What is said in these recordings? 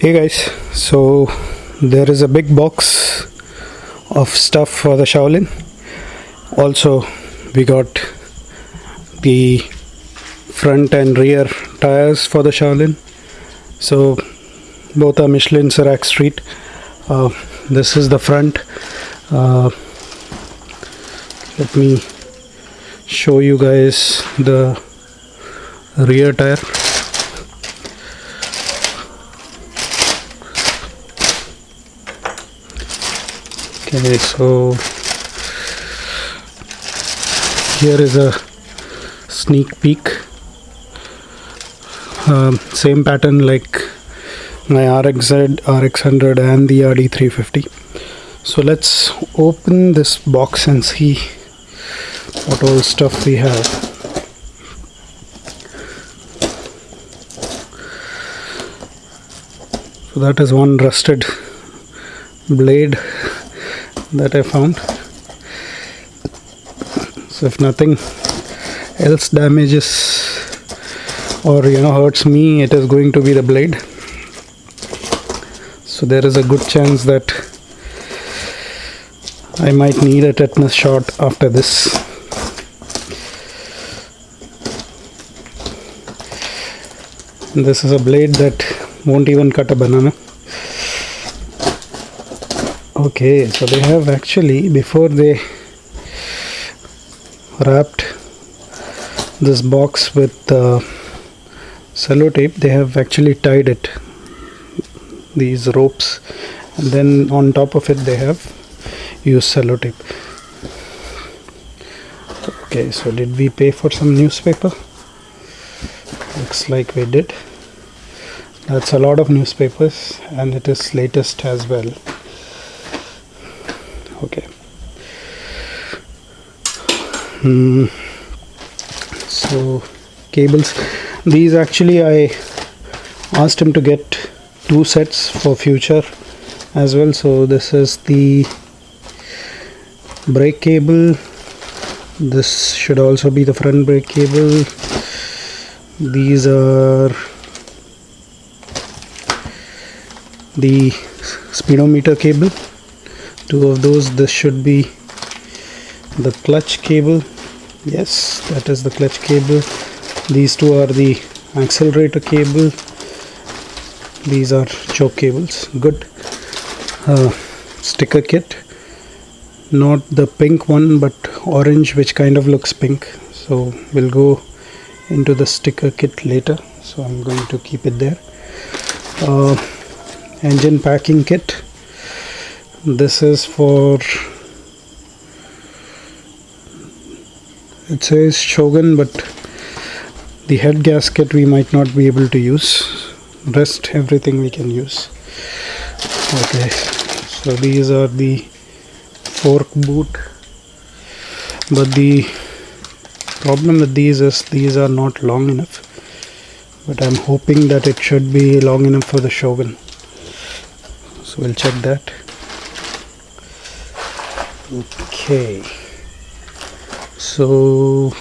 hey guys so there is a big box of stuff for the Shaolin. Also we got the front and rear tires for the Shaolin. So both are Michelin Sirac Street. Uh, this is the front. Uh, let me show you guys the rear tire okay so here is a sneak peek. Um, same pattern like my RXZ, RX100 and the RD350 so let's open this box and see what all stuff we have. So that is one rusted blade that I found. So if nothing else damages or you know hurts me it is going to be the blade. So there is a good chance that I might need a tetanus shot after this. This is a blade that won't even cut a banana okay so they have actually before they wrapped this box with uh, sellotape they have actually tied it these ropes. And then on top of it they have used sellotape. Okay so did we pay for some newspaper? Looks like we did. That's a lot of newspapers and it is latest as well okay. Hmm. so cables. These actually I asked him to get two sets for future as well. So this is the brake cable. This should also be the front brake cable. These are the speedometer cable two of those. This should be the clutch cable. Yes that is the clutch cable. These two are the accelerator cable. These are choke cables. Good. Uh, sticker kit. Not the pink one but orange which kind of looks pink. So we'll go into the sticker kit later. So I'm going to keep it there. Uh, engine packing kit this is for it says Shogun but the head gasket we might not be able to use. Rest everything we can use. Okay so these are the fork boot. But the problem with these is these are not long enough. But I'm hoping that it should be long enough for the Shogun. So we'll check that okay. So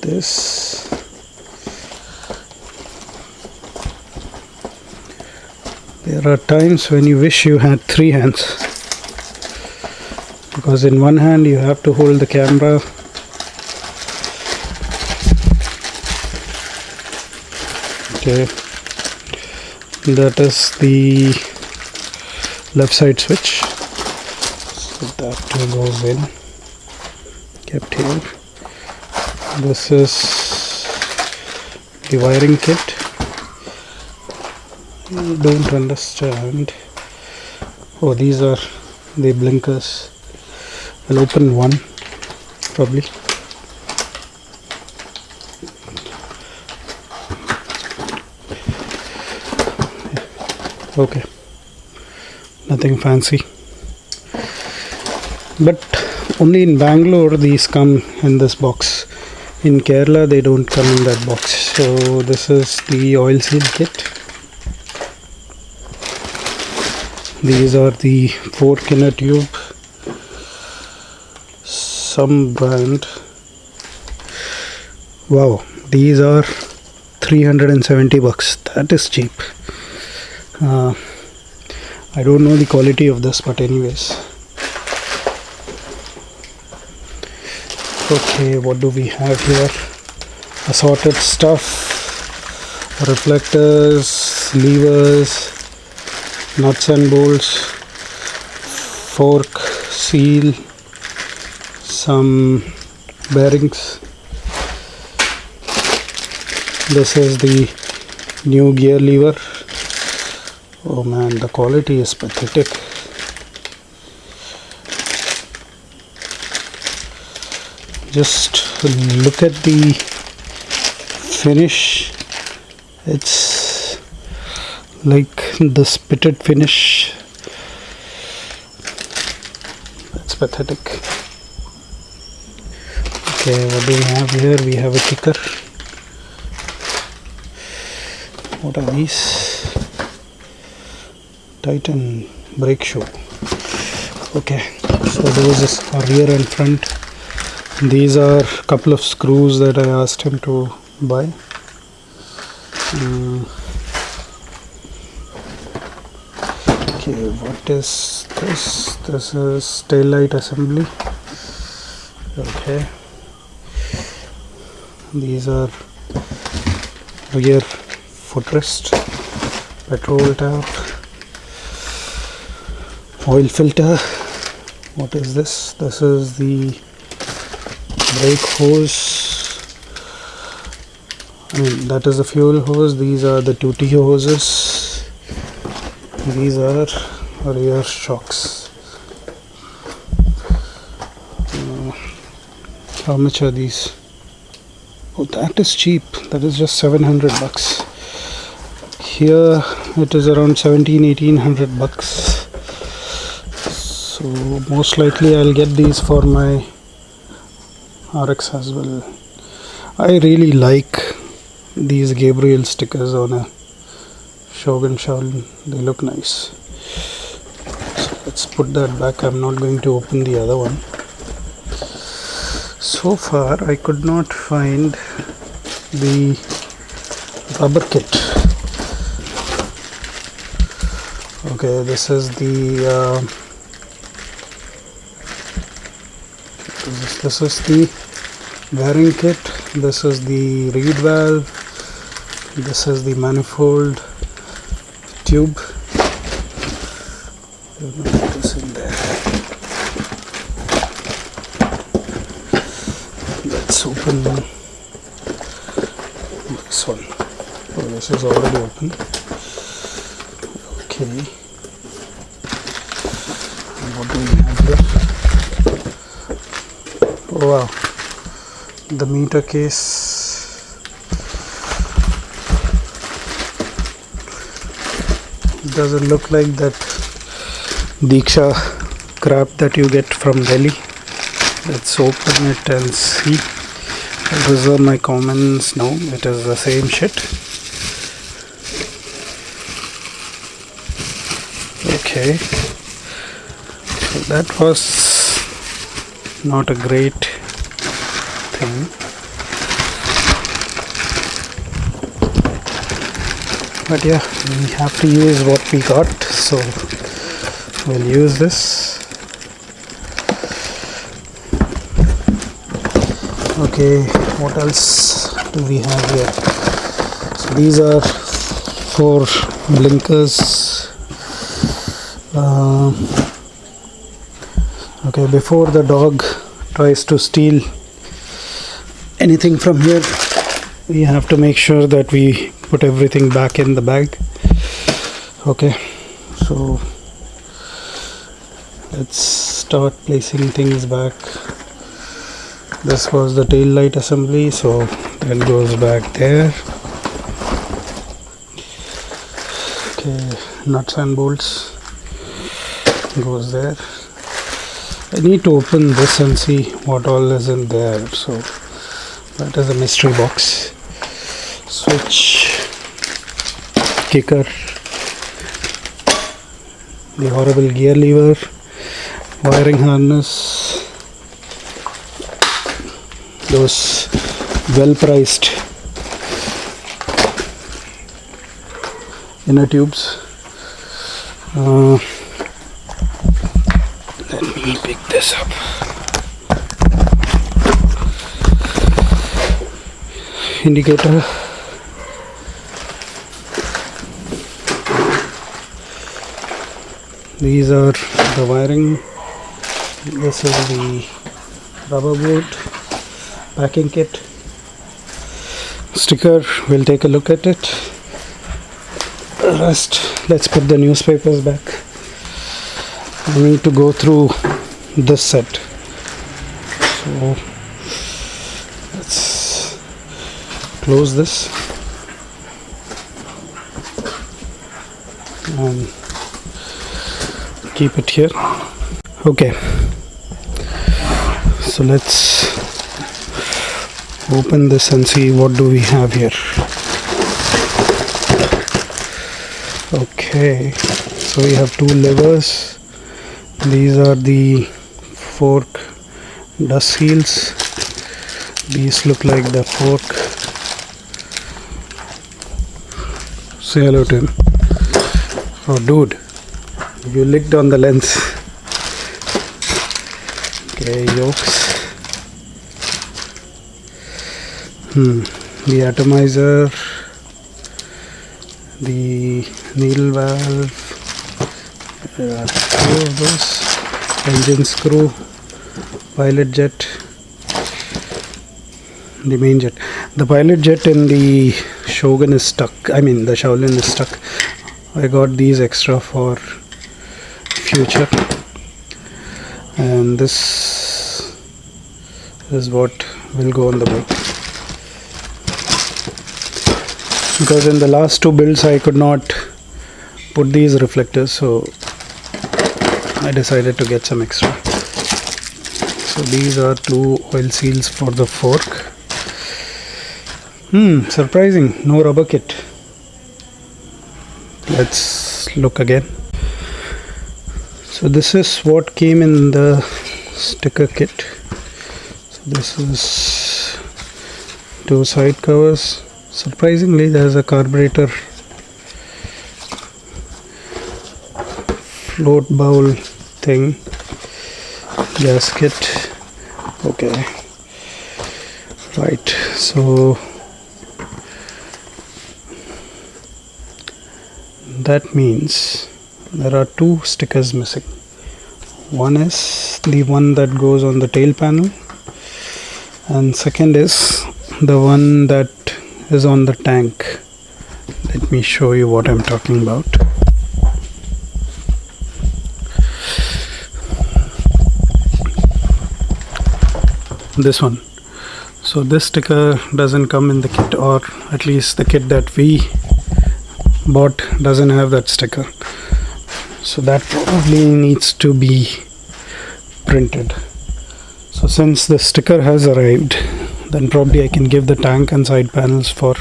this there are times when you wish you had three hands. Because in one hand you have to hold the camera. Okay. That is the left side switch so that goes in. Kept here. This is the wiring kit. I don't understand. Oh these are the blinkers. I'll open one probably. Okay. Nothing fancy but only in Bangalore these come in this box. In Kerala they don't come in that box. So this is the oil seal kit. These are the fork inner tube. Some brand. Wow these are 370 bucks. That is cheap. Uh, I don't know the quality of this but anyways okay what do we have here? Assorted stuff reflectors levers nuts and bolts fork seal some bearings. This is the new gear lever. Oh man the quality is pathetic just look at the finish. It's like the spitted finish. That's pathetic. Okay what do we have here? We have a kicker. What are these? Titan brake shoe. Okay so those are rear and front these are a couple of screws that i asked him to buy. Mm. okay what is this? This is tail light assembly. Okay. These are rear footrest petrol tap oil filter. What is this? This is the brake hose. I mean that is the fuel hose. These are the 2T hoses. These are rear shocks. Uh, how much are these? Oh that is cheap. That is just 700 bucks. Here it is around 17 1800 bucks. So most likely I'll get these for my RX as well. I really like these Gabriel stickers on a Shogun Shaolin they look nice. So let's put that back. I'm not going to open the other one. So far I could not find the rubber kit. Okay this is the uh, this, is the bearing kit. This is the reed valve. This is the manifold tube. This in there. Let's open this one. Oh this is already open. Okay and what do we have here oh wow. The meter case. Doesn't look like that Diksha crap that you get from Delhi? Let's open it and see. I'll reserve my comments no it is the same shit. Okay. So that was not a great thing. But yeah we have to use what we got so we'll use this. Okay what else do we have here? So these are four blinkers. Uh, okay before the dog tries to steal anything from here we have to make sure that we put everything back in the bag. Okay so let's start placing things back. This was the tail light assembly so that goes back there. Okay nuts and bolts goes there I need to open this and see what all is in there. So that is a mystery box. Switch kicker the horrible gear lever wiring harness those well priced inner tubes. Uh, me pick this up. Indicator. These are the wiring. This is the rubber boot packing kit. Sticker we'll take a look at it. Rest let's put the newspapers back. I need to go through this set. So let's close this. And keep it here. Okay. So let's open this and see what do we have here. Okay. So we have two levers. These are the fork dust seals. These look like the fork. Say hello to him. Oh dude you licked on the lens. Okay yokes. Hmm the atomizer the needle valve of those engine screw pilot jet the main jet. The pilot jet in the shogun is stuck i mean the shaolin is stuck. I got these extra for future. And this is what will go on the bike because in the last two builds I could not put these reflectors so I decided to get some extra so these are two oil seals for the fork. Hmm surprising. No rubber kit. Let's look again. So this is what came in the sticker kit. So this is two side covers. Surprisingly there's a carburetor float bowl thing gasket okay. Right so that means there are two stickers missing. One is the one that goes on the tail panel and second is the one that is on the tank. Let me show you what I'm talking about this one. So this sticker doesn't come in the kit or at least the kit that we bought doesn't have that sticker. So that probably needs to be printed. So since the sticker has arrived then probably I can give the tank and side panels for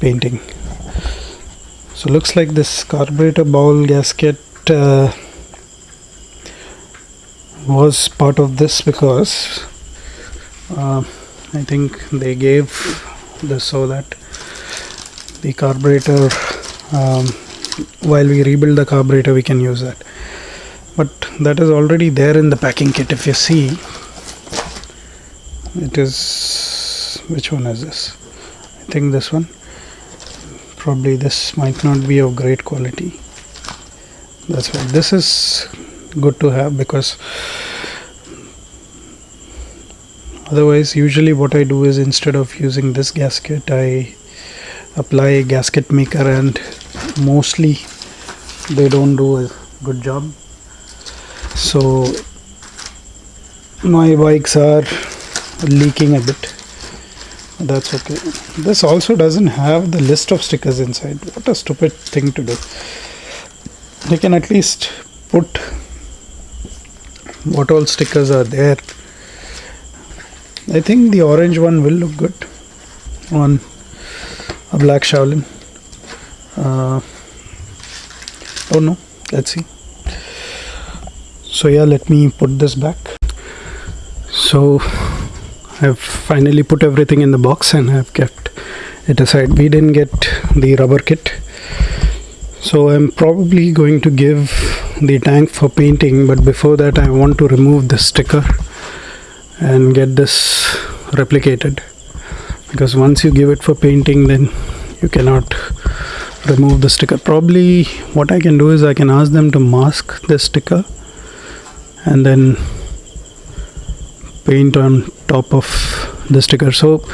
painting. So looks like this carburetor bowl gasket uh, was part of this because uh, I think they gave this so that the carburetor um, while we rebuild the carburetor we can use that. But that is already there in the packing kit if you see. It is which one is this? I think this one. Probably this might not be of great quality. That's why this is good to have because otherwise usually what I do is instead of using this gasket I apply a gasket maker and mostly they don't do a good job. So my bikes are leaking a bit. That's okay. This also doesn't have the list of stickers inside. What a stupid thing to do. They can at least put what all stickers are there I think the orange one will look good on a black Shaolin. Uh, oh no. Let's see. So yeah let me put this back. So I've finally put everything in the box and I've kept it aside. We didn't get the rubber kit. So I'm probably going to give the tank for painting but before that I want to remove the sticker and get this replicated. Because once you give it for painting then you cannot remove the sticker. Probably what I can do is I can ask them to mask the sticker and then paint on top of the sticker. So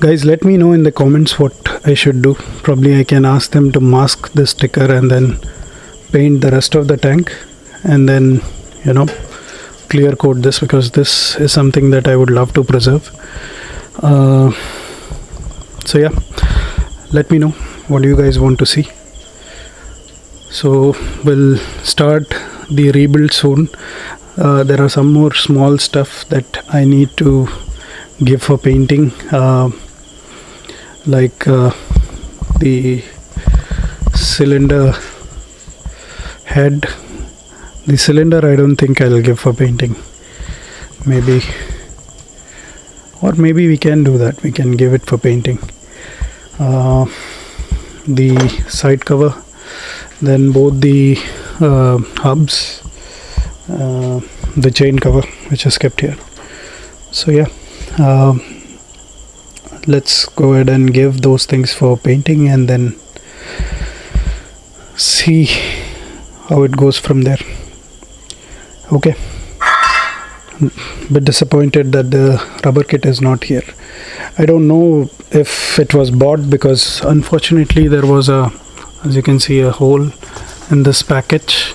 guys let me know in the comments what I should do. Probably I can ask them to mask the sticker and then paint the rest of the tank and then you know clear coat this because this is something that I would love to preserve. Uh, so yeah. Let me know what you guys want to see. So we'll start the rebuild soon. Uh, there are some more small stuff that I need to give for painting. Uh, like uh, the cylinder head the cylinder I don't think I'll give for painting. Maybe or maybe we can do that. We can give it for painting. Uh, the side cover then both the uh, hubs uh, the chain cover which is kept here. So yeah um, let's go ahead and give those things for painting and then see how it goes from there okay. Bit disappointed that the rubber kit is not here. I don't know if it was bought because unfortunately there was a as you can see a hole in this package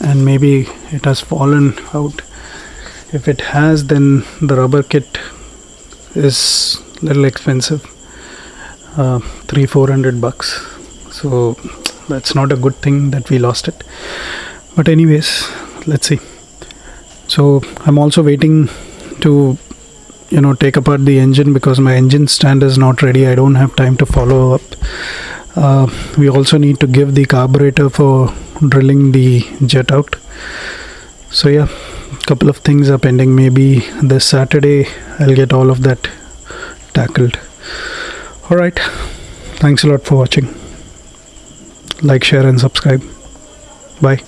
and maybe it has fallen out. If it has then the rubber kit is little expensive uh, three four hundred bucks. So that's not a good thing that we lost it. But anyways let's see so I'm also waiting to you know take apart the engine because my engine stand is not ready. I don't have time to follow up. Uh, we also need to give the carburetor for drilling the jet out. So yeah couple of things are pending. Maybe this Saturday I'll get all of that tackled. Alright thanks a lot for watching. Like share and subscribe. Bye